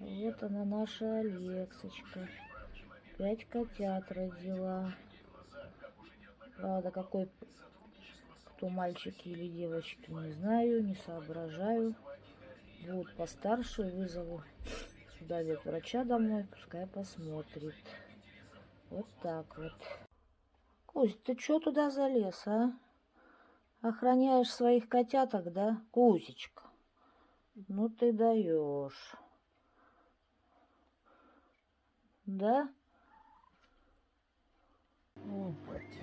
Вот она наша Алексочка. Пять котят родила. Правда, какой кто мальчики или девочки, не знаю, не соображаю. Вот постарше вызову сюда врача домой, пускай посмотрит. Вот так вот. Кусь, ты что туда залез, а? Охраняешь своих котяток, да? Кузечка, ну ты даешь. Да? Опать.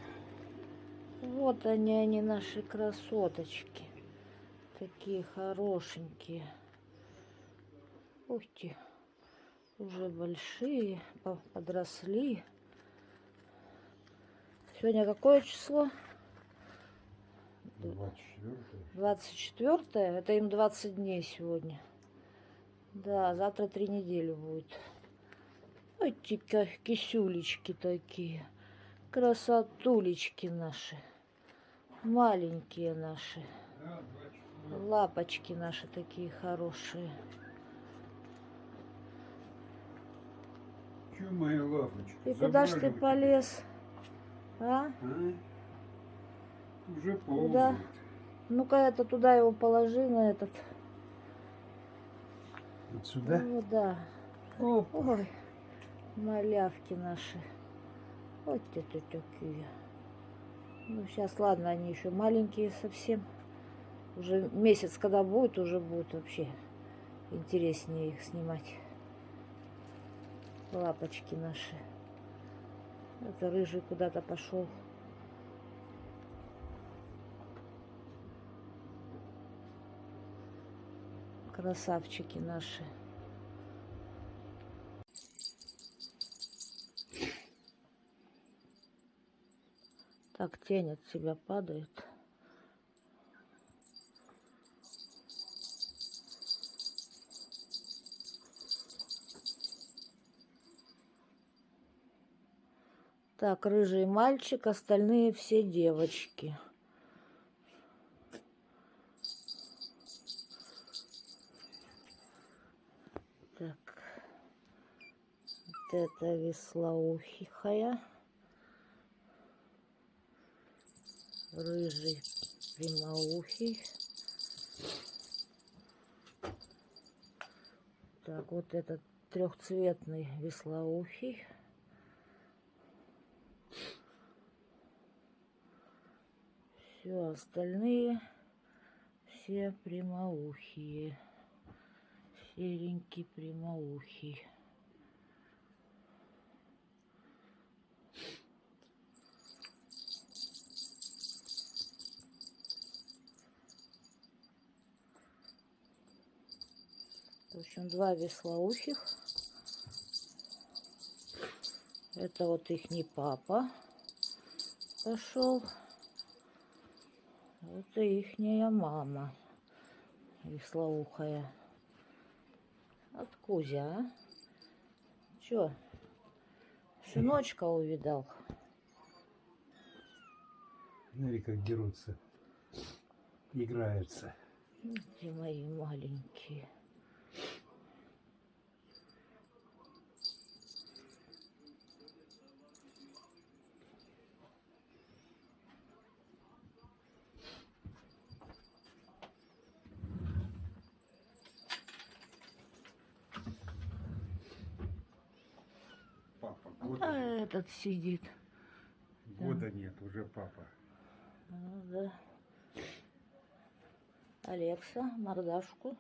Вот они, они, наши красоточки. Такие хорошенькие. Ух ты. Уже большие, подросли. Сегодня какое число? 24 24 это им 20 дней сегодня. Да, завтра три недели будет. Эти кисюлечки такие. Красотулечки наши. Маленькие наши. Лапочки наши такие хорошие. Чё моя лапочка? И куда ж ты полез? А? А? Уже ползает. Ну-ка это туда его положи на этот. Вот сюда? Ну да. Оп. Ой, малявки наши. Вот это такие. Ну, сейчас, ладно, они еще маленькие совсем. Уже месяц, когда будет, уже будет вообще интереснее их снимать. Лапочки наши. Это рыжий куда-то пошел. Красавчики наши. Так, тень от себя падает. Так, рыжий мальчик, остальные все девочки. Так, вот это веслоухихая. Рыжий прямоухий. Так, вот этот трехцветный веслоухий. Все остальные все прямоухие. Серенький прямоухий. В общем, два веслоухих. Это вот их не папа пошел. Это ихняя мама, веслоухая. От Кузя, а? Чё? Сыночка увидал. Смотри, как дерутся. Играются. Где мои маленькие? Папа. А Года, этот сидит. года нет, уже папа. Ну да. Алекса, мордашку.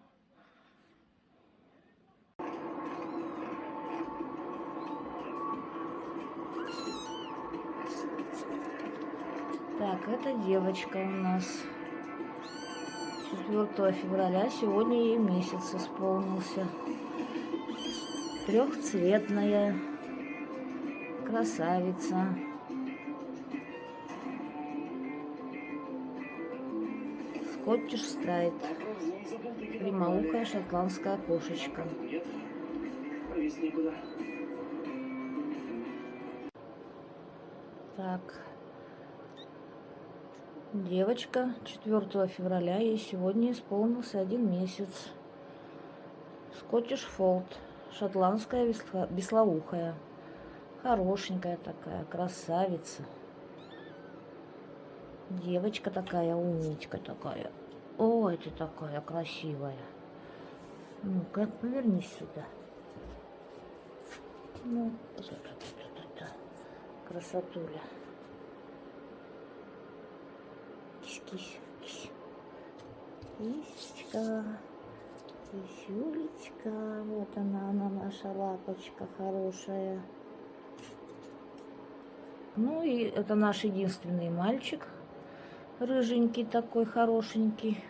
Так, это девочка у нас. 4 февраля сегодня ей месяц исполнился. Трехцветная красавица. Скоттиш страйт. Прямоухая шотландская кошечка. Так. Девочка 4 февраля, ей сегодня исполнился один месяц. Скоттиш Фолд. шотландская веслоухая. Хорошенькая такая, красавица. Девочка такая, умничка такая. Ой, ты такая красивая. Ну-ка, повернись сюда. Ну, красотуля. Кись-кись, кись. Кисечка, кисюлечка. Вот она, она наша лапочка хорошая. Ну и это наш единственный мальчик. Рыженький такой, хорошенький.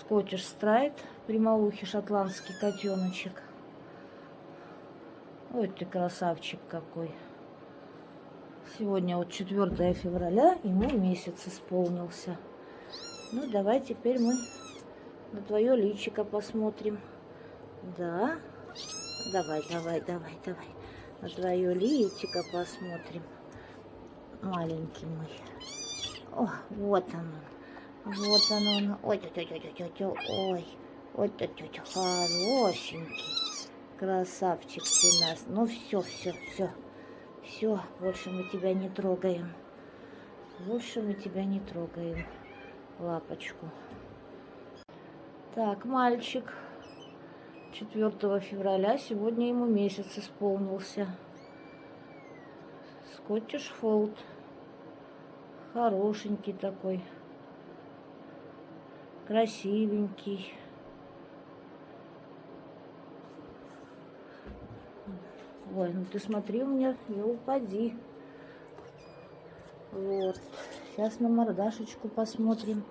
Скотиш страйт, прямоухий шотландский котеночек. Ой, ты красавчик какой. Сегодня вот 4 февраля, ему месяц исполнился. Ну, давай теперь мы на твое личико посмотрим. Да. Давай, давай, давай, давай. На твое личико посмотрим. Маленький мой. О, вот он. Вот он, он. Ой, тетя, тетя, тетя, ой. Ой, тетя, тетя, хорошенький. Красавчик ты нас. Ну все, все, все. Все, больше мы тебя не трогаем. Больше мы тебя не трогаем. Лапочку. Так, мальчик. 4 февраля. Сегодня ему месяц исполнился. Скоттиш Фолд. Хорошенький такой. Красивенький. Ой, ну ты смотри у меня, не упади. Вот. Сейчас на мордашечку посмотрим.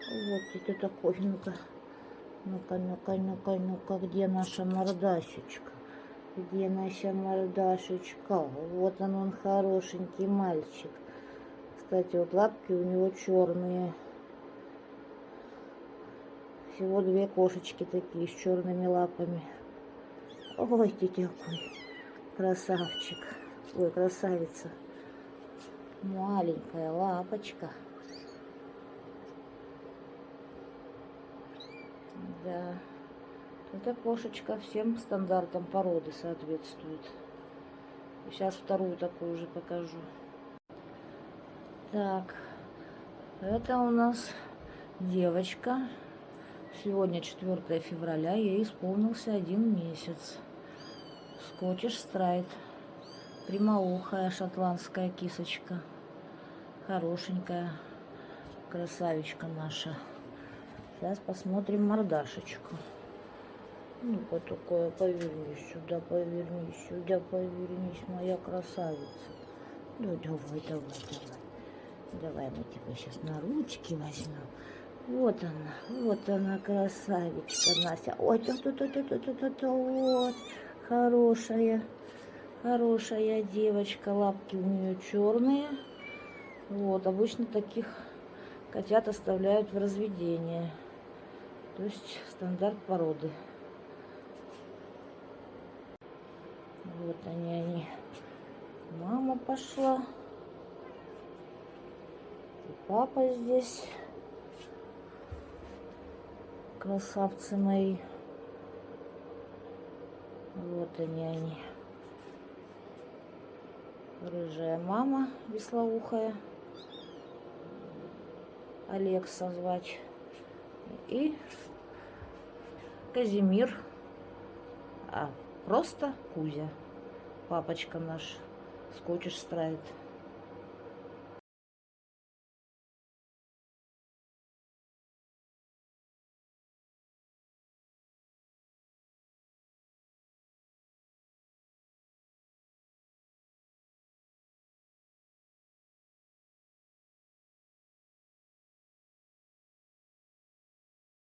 Вот это такой, ну-ка. Ну-ка, ну-ка, ну-ка, ну-ка, где наша мордашечка? Где наша мордашечка? Вот он, он хорошенький мальчик. Кстати, вот лапки у него черные. Всего две кошечки такие с черными лапами. Ой, ты какой красавчик. Ой, красавица. Маленькая лапочка. Да. Эта кошечка всем стандартам породы соответствует. Сейчас вторую такую же покажу. Так, это у нас девочка. Сегодня 4 февраля, ей исполнился один месяц. Скотиш страйт. Прямоухая шотландская кисочка. Хорошенькая красавичка наша. Сейчас посмотрим мордашечку. Ну-ка такое, повернись сюда, повернись сюда, повернись, моя красавица. Ну давай, давай, давай. Давай мы тебя сейчас на ручки возьмем. Вот она, вот она, красавичка Настя. Ой, тут, тут, тут, тут, тут, тут, вот, хорошая, хорошая девочка. Лапки у нее черные. Вот, обычно таких котят оставляют в разведение. То есть стандарт породы. Вот они, они. Мама пошла. Папа здесь. Красавцы мои. Вот они, они. Рыжая мама веслоухая. Алекса звать. И Казимир. А, просто Кузя. Папочка наш. Скотиш страйт.